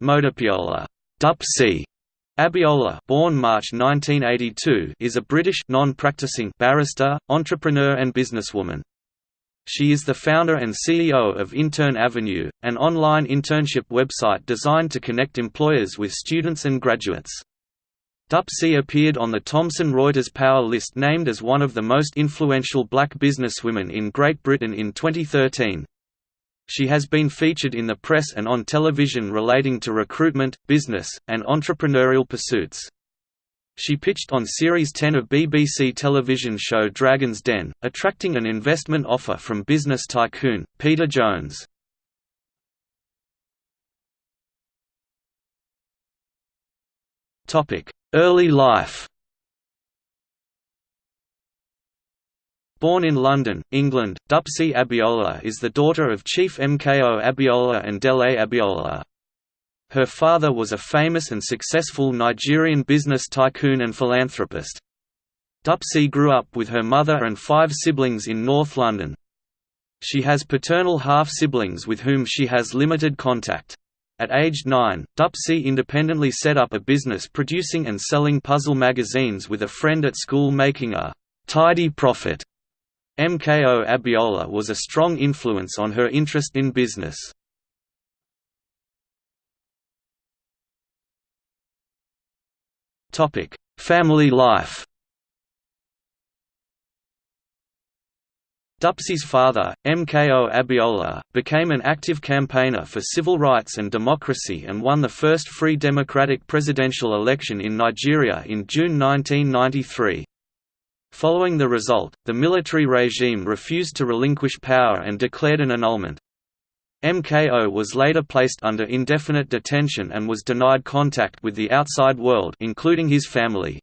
Modupeola Dupsy Abiola born March 1982 is a British non-practicing barrister, entrepreneur and businesswoman. She is the founder and CEO of Intern Avenue, an online internship website designed to connect employers with students and graduates. Dupsy appeared on the Thomson Reuters Power list named as one of the most influential black businesswomen in Great Britain in 2013. She has been featured in the press and on television relating to recruitment, business, and entrepreneurial pursuits. She pitched on Series 10 of BBC television show Dragon's Den, attracting an investment offer from business tycoon, Peter Jones. Early life Born in London, England, Dupsy Abiola is the daughter of Chief MKO Abiola and Dele Abiola. Her father was a famous and successful Nigerian business tycoon and philanthropist. Dupsy grew up with her mother and five siblings in North London. She has paternal half-siblings with whom she has limited contact. At age 9, Dupsy independently set up a business producing and selling puzzle magazines with a friend at school making a «tidy profit» MKO Abiola was a strong influence on her interest in business. Family life Dupsy's father, MKO Abiola, became an active campaigner for civil rights and democracy and won the first free democratic presidential election in Nigeria in June 1993. Following the result, the military regime refused to relinquish power and declared an annulment. MKO was later placed under indefinite detention and was denied contact with the outside world including his family.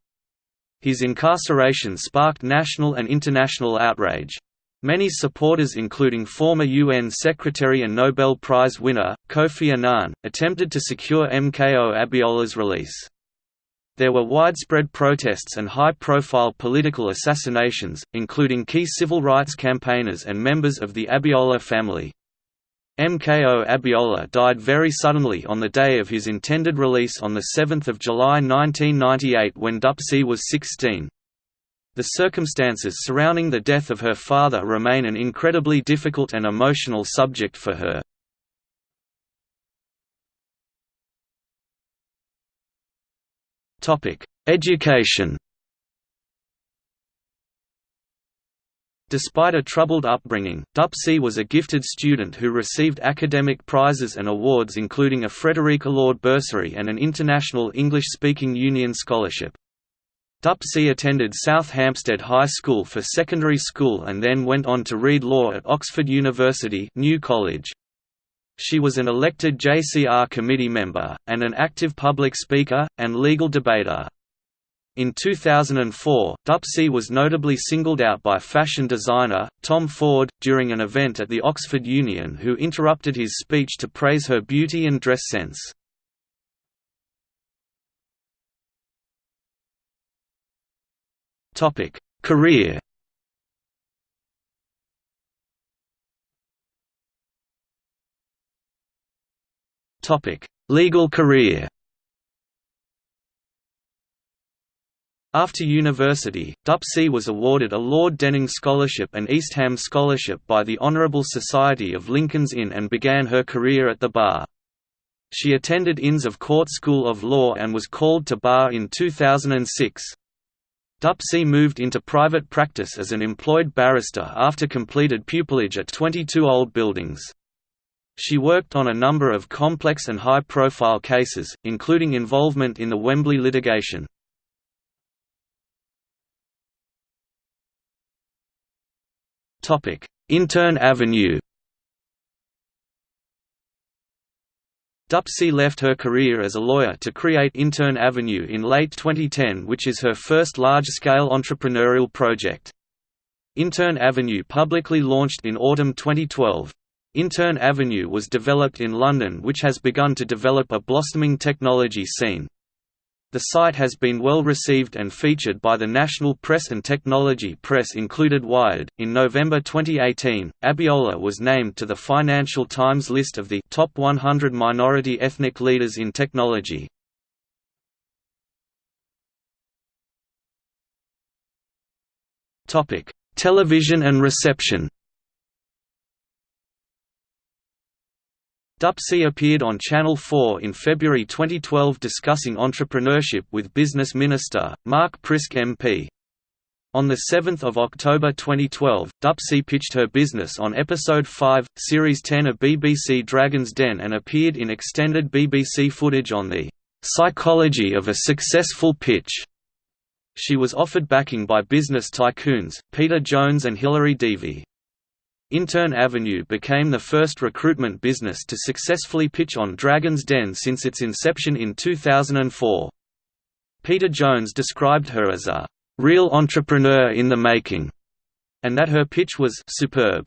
His incarceration sparked national and international outrage. Many supporters including former UN Secretary and Nobel Prize winner, Kofi Annan, attempted to secure MKO Abiola's release. There were widespread protests and high-profile political assassinations, including key civil rights campaigners and members of the Abiola family. MKO Abiola died very suddenly on the day of his intended release on 7 July 1998 when Dupsy was 16. The circumstances surrounding the death of her father remain an incredibly difficult and emotional subject for her. Education Despite a troubled upbringing, Dupsy was a gifted student who received academic prizes and awards including a Frederica Lord Bursary and an International English-Speaking Union Scholarship. Dupsy attended South Hampstead High School for secondary school and then went on to read law at Oxford University New College. She was an elected JCR committee member, and an active public speaker, and legal debater. In 2004, Dupsy was notably singled out by fashion designer, Tom Ford, during an event at the Oxford Union who interrupted his speech to praise her beauty and dress sense. Career Legal career After university, Dupsy was awarded a Lord Denning Scholarship and Eastham Scholarship by the Honourable Society of Lincoln's Inn and began her career at the bar. She attended Inns of Court School of Law and was called to bar in 2006. Dupsy moved into private practice as an employed barrister after completed pupillage at 22 Old Buildings. She worked on a number of complex and high-profile cases, including involvement in the Wembley litigation. Intern Avenue Dupsy left her career as a lawyer to create Intern Avenue in late 2010 which is her first large-scale entrepreneurial project. Intern Avenue publicly launched in autumn 2012. Intern Avenue was developed in London which has begun to develop a blossoming technology scene. The site has been well received and featured by the national press and technology press included Wired. In November 2018, Abiola was named to the Financial Times list of the top 100 minority ethnic leaders in technology. Topic: Television and reception. Dupsy appeared on Channel 4 in February 2012 discussing entrepreneurship with Business Minister, Mark Prisk MP. On 7 October 2012, Dupsy pitched her business on Episode 5, Series 10 of BBC Dragon's Den and appeared in extended BBC footage on the "'Psychology of a Successful Pitch' She was offered backing by business tycoons, Peter Jones and Hilary Devey. Intern Avenue became the first recruitment business to successfully pitch on Dragon's Den since its inception in 2004. Peter Jones described her as a real entrepreneur in the making, and that her pitch was superb.